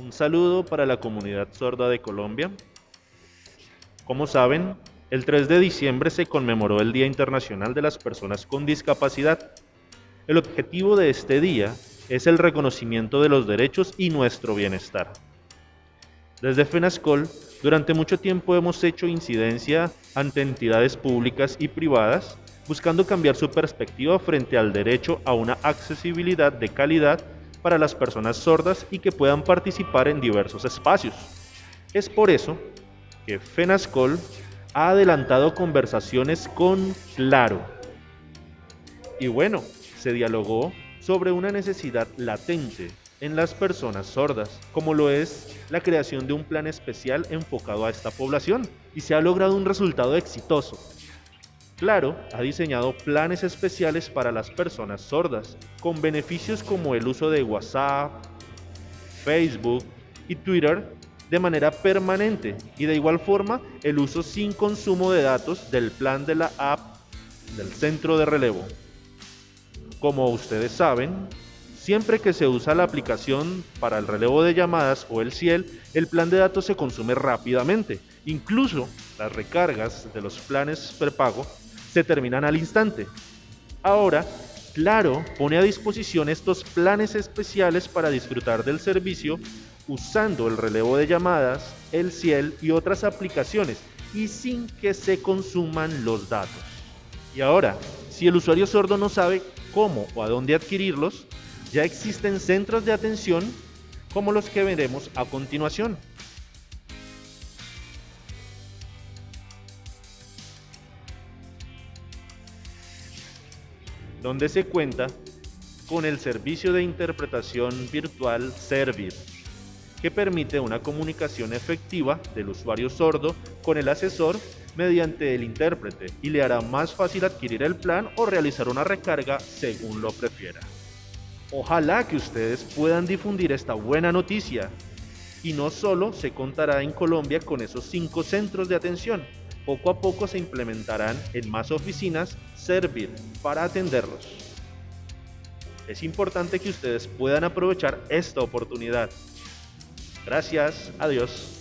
Un saludo para la comunidad sorda de Colombia. Como saben, el 3 de diciembre se conmemoró el Día Internacional de las Personas con Discapacidad. El objetivo de este día es el reconocimiento de los derechos y nuestro bienestar. Desde FENASCOL, durante mucho tiempo hemos hecho incidencia ante entidades públicas y privadas buscando cambiar su perspectiva frente al derecho a una accesibilidad de calidad para las personas sordas y que puedan participar en diversos espacios. Es por eso que FENASCOL ha adelantado conversaciones con Claro. Y bueno, se dialogó sobre una necesidad latente en las personas sordas, como lo es la creación de un plan especial enfocado a esta población, y se ha logrado un resultado exitoso, Claro ha diseñado planes especiales para las personas sordas, con beneficios como el uso de WhatsApp, Facebook y Twitter de manera permanente y de igual forma el uso sin consumo de datos del plan de la app del centro de relevo. Como ustedes saben, siempre que se usa la aplicación para el relevo de llamadas o el CIEL, el plan de datos se consume rápidamente. Incluso las recargas de los planes prepago se terminan al instante. Ahora, Claro pone a disposición estos planes especiales para disfrutar del servicio usando el relevo de llamadas, el Ciel y otras aplicaciones y sin que se consuman los datos. Y ahora, si el usuario sordo no sabe cómo o a dónde adquirirlos, ya existen centros de atención como los que veremos a continuación. Donde se cuenta con el servicio de interpretación virtual Servir, que permite una comunicación efectiva del usuario sordo con el asesor mediante el intérprete y le hará más fácil adquirir el plan o realizar una recarga según lo prefiera. Ojalá que ustedes puedan difundir esta buena noticia y no solo se contará en Colombia con esos cinco centros de atención, poco a poco se implementarán en más oficinas Servir para atenderlos. Es importante que ustedes puedan aprovechar esta oportunidad. Gracias, adiós.